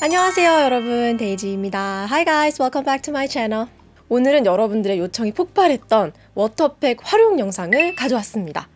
안녕하세요 여러분. 데이지입니다. Hi guys. Welcome back to my channel. 오늘은 여러분들의 요청이 폭발했던 water팩 활용 영상을 가져왔습니다.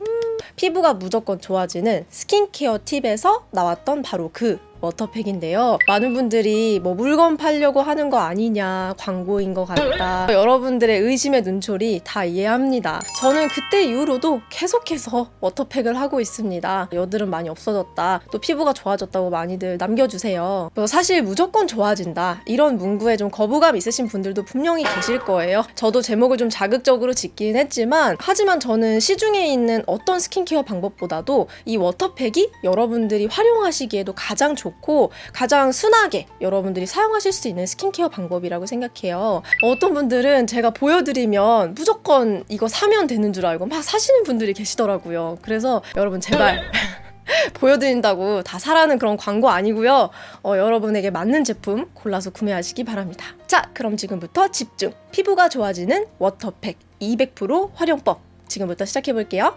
음, 피부가 무조건 좋아지는 스킨케어 팁에서 나왔던 바로 그 water팩인데요. 많은 분들이 뭐 물건 팔려고 하는 거 아니냐, 광고인 것 같다. 여러분들의 의심의 눈초리 다 이해합니다. 저는 그때 이후로도 계속해서 water팩을 하고 있습니다. 여드름 많이 없어졌다. 또 피부가 좋아졌다고 많이들 남겨주세요. 사실 무조건 좋아진다. 이런 문구에 좀 거부감 있으신 분들도 분명히 계실 거예요. 저도 제목을 좀 자극적으로 짓긴 했지만 하지만 저는 시중에 있는 어떤 스킨케어 방법보다도 이 water팩이 여러분들이 활용하시기에도 가장 좋 좋고 가장 순하게 여러분들이 사용하실 수 있는 스킨케어 방법이라고 생각해요. 어떤 분들은 제가 보여드리면 무조건 이거 사면 되는 줄 알고 막 사시는 분들이 계시더라고요. 그래서 여러분 제발 보여드린다고 다 사라는 그런 광고 아니고요. 어, 여러분에게 맞는 제품 골라서 구매하시기 바랍니다. 자, 그럼 지금부터 집중! 피부가 좋아지는 water팩 200% 활용법 지금부터 시작해 볼게요.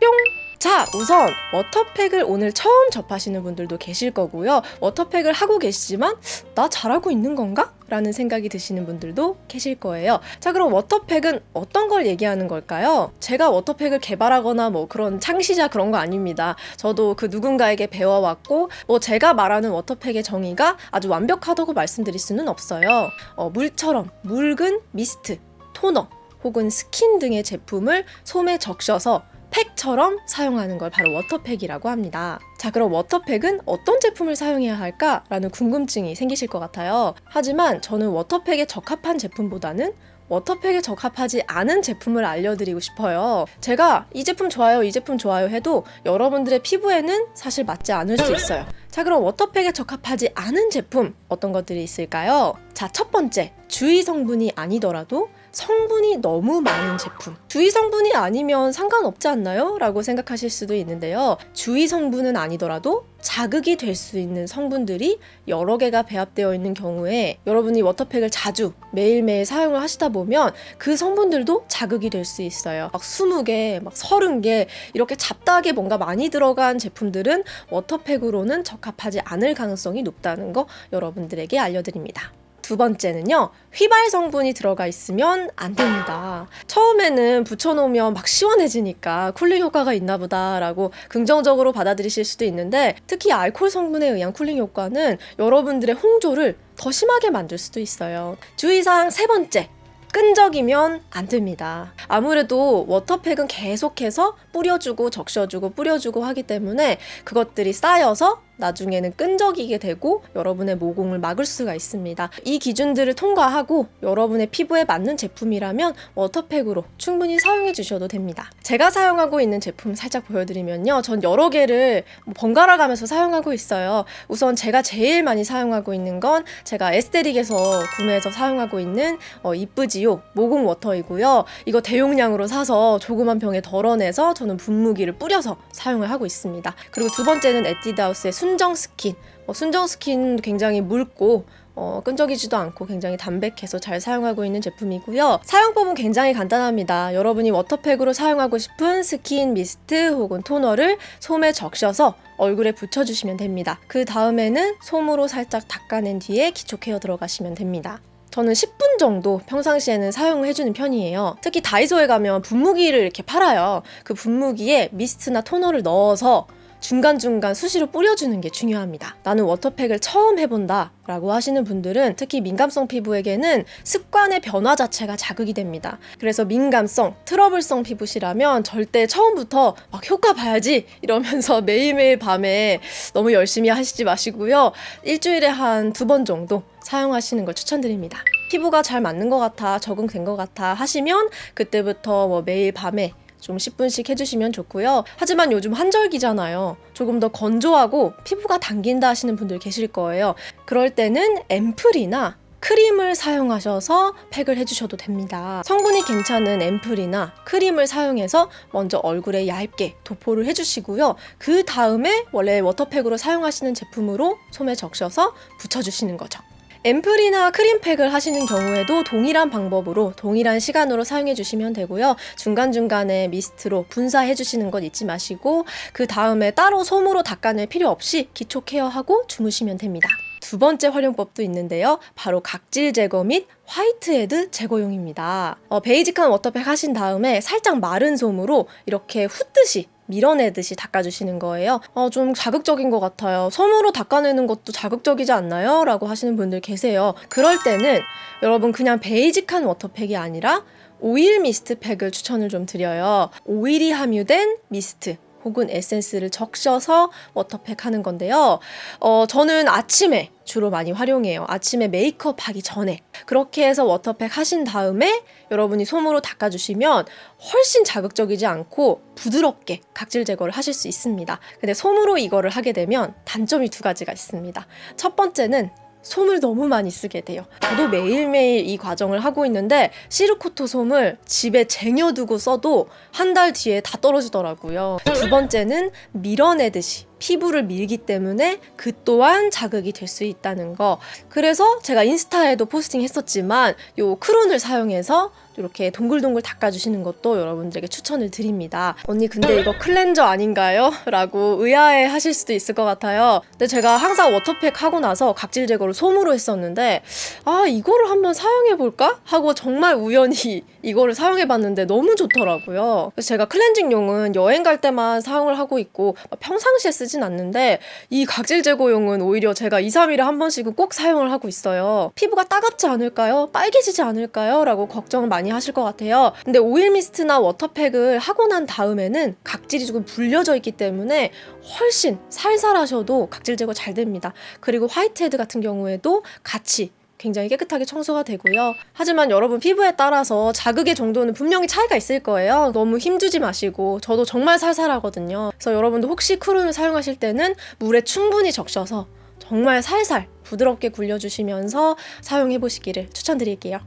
뿅! 자 우선 water팩을 오늘 처음 접하시는 분들도 계실 거고요 water팩을 하고 계시지만 나 잘하고 있는 건가? 라는 생각이 드시는 분들도 계실 거예요 자 그럼 water팩은 어떤 걸 얘기하는 걸까요? 제가 water팩을 개발하거나 뭐 그런 창시자 그런 거 아닙니다 저도 그 누군가에게 배워왔고 뭐 제가 말하는 water팩의 정의가 아주 완벽하다고 말씀드릴 수는 없어요 어, 물처럼 묽은 미스트, 토너 혹은 스킨 등의 제품을 솜에 적셔서 팩처럼 사용하는 걸 바로 water팩이라고 합니다. 자 그럼 water팩은 어떤 제품을 사용해야 할까? 라는 궁금증이 생기실 것 같아요. 하지만 저는 water팩에 적합한 제품보다는 water팩에 적합하지 않은 제품을 알려드리고 싶어요. 제가 이 제품 좋아요, 이 제품 좋아요 해도 여러분들의 피부에는 사실 맞지 않을 수 있어요. 자 그럼 water팩에 적합하지 않은 제품 어떤 것들이 있을까요? 자 첫 번째 주의 성분이 아니더라도 성분이 너무 많은 제품. 주의 성분이 아니면 상관없지 않나요? 라고 생각하실 수도 있는데요. 주의 성분은 아니더라도 자극이 될 수 있는 성분들이 여러 개가 배합되어 있는 경우에 여러분이 water팩을 자주 매일매일 사용을 하시다 보면 그 성분들도 자극이 될 수 있어요. 막 20개, 막 30개 이렇게 잡다하게 뭔가 많이 들어간 제품들은 water팩으로는 적합하지 않을 가능성이 높다는 거 여러분들에게 알려드립니다 두 번째는요 휘발 성분이 들어가 있으면 안 됩니다. 처음에는 붙여놓으면 막 시원해지니까 cooling 효과가 있나 보다 라고 긍정적으로 받아들이실 수도 있는데 특히 알코올 성분에 의한 cooling 효과는 여러분들의 홍조를 더 심하게 만들 수도 있어요. 주의사항 세 번째 끈적이면 안 됩니다. 아무래도 워터팩은 계속해서 뿌려주고 적셔주고 뿌려주고 하기 때문에 그것들이 쌓여서 나중에는 끈적이게 되고 여러분의 모공을 막을 수가 있습니다. 이 기준들을 통과하고 여러분의 피부에 맞는 제품이라면 워터팩으로 충분히 사용해 주셔도 됩니다. 제가 사용하고 있는 제품 살짝 보여드리면요. 전 여러 개를 뭐 번갈아 가면서 사용하고 있어요. 우선 제가 제일 많이 사용하고 있는 건 제가 에스테릭에서 구매해서 사용하고 있는 어, 이쁘지 요 모공 water이고요. 이거 대용량으로 사서 조그만 병에 덜어내서 저는 분무기를 뿌려서 사용을 하고 있습니다. 그리고 두 번째는 에뛰드하우스의 순 순정 스킨 어, 순정 스킨 굉장히 묽고 어, 끈적이지도 않고 굉장히 담백해서 잘 사용하고 있는 제품이고요. 사용법은 굉장히 간단합니다. 여러분이 water팩으로 사용하고 싶은 스킨 미스트 혹은 토너를 솜에 적셔서 얼굴에 붙여주시면 됩니다. 그 다음에는 솜으로 살짝 닦아낸 뒤에 기초 케어 들어가시면 됩니다. 저는 10분 정도 평상시에는 사용을 해주는 편이에요. 특히 다이소에 가면 분무기를 이렇게 팔아요. 그 분무기에 미스트나 토너를 넣어서 중간중간 수시로 뿌려주는 게 중요합니다. 나는 워터팩을 처음 해본다 라고 하시는 분들은 특히 민감성 피부에게는 습관의 변화 자체가 자극이 됩니다. 그래서 민감성, 트러블성 피부시라면 절대 처음부터 막 효과 봐야지 이러면서 매일매일 밤에 너무 열심히 하시지 마시고요. 일주일에 한 두 번 정도 사용하시는 걸 추천드립니다. 피부가 잘 맞는 것 같아 적응된 것 같아 하시면 그때부터 뭐 매일 밤에 좀 10분씩 해주시면 좋고요. 하지만 요즘 한절기잖아요. 조금 더 건조하고 피부가 당긴다 하시는 분들 계실 거예요. 그럴 때는 앰플이나 크림을 사용하셔서 팩을 해주셔도 됩니다. 성분이 괜찮은 앰플이나 크림을 사용해서 먼저 얼굴에 얇게 도포를 해주시고요. 그 다음에 원래 워터팩으로 사용하시는 제품으로 솜에 적셔서 붙여주시는 거죠. 앰플이나 크림팩을 하시는 경우에도 동일한 방법으로 동일한 시간으로 사용해 주시면 되고요. 중간중간에 미스트로 분사해 주시는 것 잊지 마시고 그 다음에 따로 솜으로 닦아낼 필요 없이 기초 케어하고 주무시면 됩니다. 두 번째 활용법도 있는데요. 바로 각질 제거 및 화이트헤드 제거용입니다. 어, 베이직한 워터팩 하신 다음에 살짝 마른 솜으로 이렇게 훑듯이 밀어내듯이 닦아주시는 거예요. 어, 좀 자극적인 것 같아요. 솜으로 닦아내는 것도 자극적이지 않나요? 라고 하시는 분들 계세요. 그럴 때는 여러분 그냥 베이직한 워터팩이 아니라 오일 미스트 팩을 추천을 좀 드려요. 오일이 함유된 미스트. 혹은 에센스를 적셔서 워터팩 하는 건데요. 어, 저는 아침에 주로 많이 활용해요. 아침에 메이크업 하기 전에. 그렇게 해서 워터팩 하신 다음에 여러분이 솜으로 닦아주시면 훨씬 자극적이지 않고 부드럽게 각질 제거를 하실 수 있습니다. 근데 솜으로 이거를 하게 되면 단점이 두 가지가 있습니다. 첫 번째는 솜을 너무 많이 쓰게 돼요. 저도 매일매일 이 과정을 하고 있는데 실코토 솜을 집에 쟁여두고 써도 한 달 뒤에 다 떨어지더라고요. 두 번째는 밀어내듯이 피부를 밀기 때문에 그 또한 자극이 될 수 있다는 거. 그래서 제가 인스타에도 포스팅 했었지만 요 크론을 사용해서 이렇게 동글동글 닦아주시는 것도 여러분들에게 추천을 드립니다. 언니 근데 이거 클렌저 아닌가요? 라고 의아해 하실 수도 있을 것 같아요. 근데 제가 항상 워터팩 하고 나서 각질 제거를 솜으로 했었는데 아 이거를 한번 사용해볼까? 하고 정말 우연히 이거를 사용해봤는데 너무 좋더라고요. 그래서 제가 클렌징용은 여행 갈 때만 사용을 하고 있고 평상시에 쓰진 않는데 이 각질 제거용은 오히려 제가 2, 3일에 한 번씩은 꼭 사용을 하고 있어요. 피부가 따갑지 않을까요? 빨개지지 않을까요? 라고 걱정을 많이 하실 것 같아요. 근데 오일 미스트나 워터팩을 하고 난 다음에는 각질이 조금 불려져 있기 때문에 훨씬 살살 하셔도 각질 제거 잘 됩니다. 그리고 화이트헤드 같은 경우에도 같이 굉장히 깨끗하게 청소가 되고요. 하지만 여러분 피부에 따라서 자극의 정도는 분명히 차이가 있을 거예요. 너무 힘주지 마시고 저도 정말 살살하거든요. 그래서 여러분도 혹시 크론을 사용하실 때는 물에 충분히 적셔서 정말 살살 부드럽게 굴려주시면서 사용해 보시기를 추천드릴게요.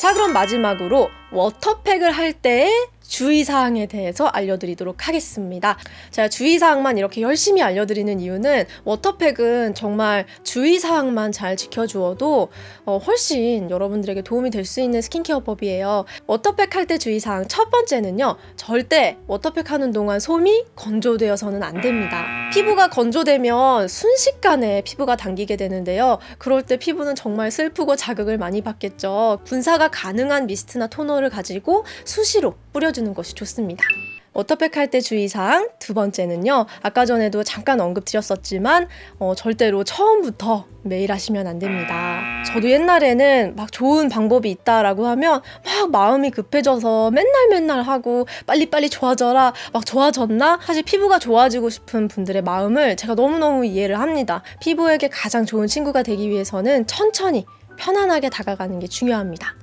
자 그럼 마지막으로 워터팩을 할 때의 주의사항에 대해서 알려드리도록 하겠습니다. 제가 주의사항만 이렇게 열심히 알려드리는 이유는 워터팩은 정말 주의사항만 잘 지켜주어도 어, 훨씬 여러분들에게 도움이 될 수 있는 스킨케어법이에요. 워터팩 할 때 주의사항 첫 번째는요. 절대 워터팩 하는 동안 솜이 건조되어서는 안 됩니다. 피부가 건조되면 순식간에 피부가 당기게 되는데요. 그럴 때 피부는 정말 슬프고 자극을 많이 받겠죠. 분사가 가능한 미스트나 토너를 가지고 수시로 뿌려주 는 것이 좋습니다. 워터팩 할때 주의사항 두 번째는요. 아까 전에도 잠깐 언급드렸었지만 어, 절대로 처음부터 매일 하시면 안 됩니다. 저도 옛날에는 막 좋은 방법이 있다라고 하면 막 마음이 급해져서 맨날 맨날 하고 빨리빨리 좋아져라 막 좋아졌나? 사실 피부가 좋아지고 싶은 분들의 마음을 제가 너무너무 이해를 합니다. 피부에게 가장 좋은 친구가 되기 위해서는 천천히 편안하게 다가가는 게 중요합니다.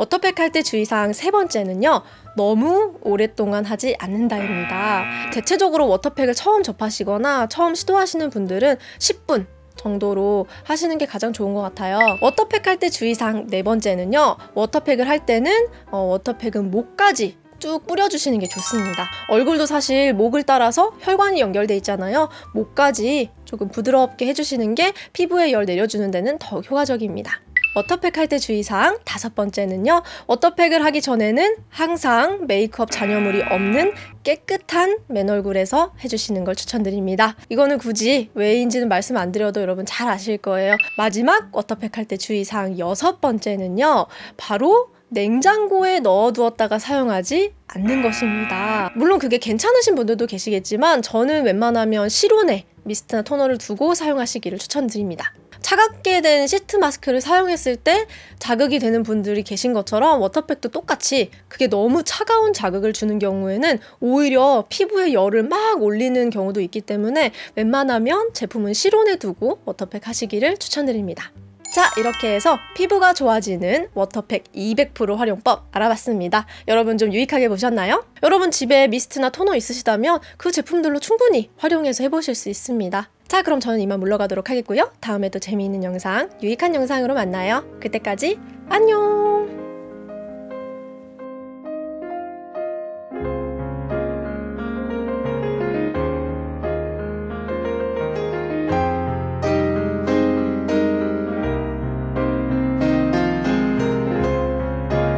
워터팩 할때 주의사항 세 번째는요. 너무 오랫동안 하지 않는다입니다. 대체적으로 워터팩을 처음 접하시거나 처음 시도하시는 분들은 10분 정도로 하시는 게 가장 좋은 것 같아요. 워터팩 할 때 주의사항 네 번째는요. 워터팩을 할 때는 어, 워터팩은 목까지 쭉 뿌려주시는 게 좋습니다. 얼굴도 사실 목을 따라서 혈관이 연결돼 있잖아요. 목까지 조금 부드럽게 해주시는 게 피부에 열 내려주는 데는 더욱 효과적입니다. 워터팩 할 때 주의사항 다섯 번째는요. 워터팩을 하기 전에는 항상 메이크업 잔여물이 없는 깨끗한 맨 얼굴에서 해주시는 걸 추천드립니다. 이거는 굳이 왜인지는 말씀 안 드려도 여러분 잘 아실 거예요. 마지막 워터팩 할 때 주의사항 여섯 번째는요. 바로 냉장고에 넣어두었다가 사용하지 않는 것입니다. 물론 그게 괜찮으신 분들도 계시겠지만 저는 웬만하면 실온에 미스트나 토너를 두고 사용하시기를 추천드립니다. 차갑게 된 시트 마스크를 사용했을 때 자극이 되는 분들이 계신 것처럼 워터팩도 똑같이 그게 너무 차가운 자극을 주는 경우에는 오히려 피부에 열을 막 올리는 경우도 있기 때문에 웬만하면 제품은 실온에 두고 워터팩 하시기를 추천드립니다. 자 이렇게 해서 피부가 좋아지는 워터팩 200% 활용법 알아봤습니다. 여러분 좀 유익하게 보셨나요? 여러분 집에 미스트나 토너 있으시다면 그 제품들로 충분히 활용해서 해보실 수 있습니다. 자 그럼 저는 이만 물러가도록 하겠고요. 다음에 또 재미있는 영상, 유익한 영상으로 만나요. 그때까지 안녕!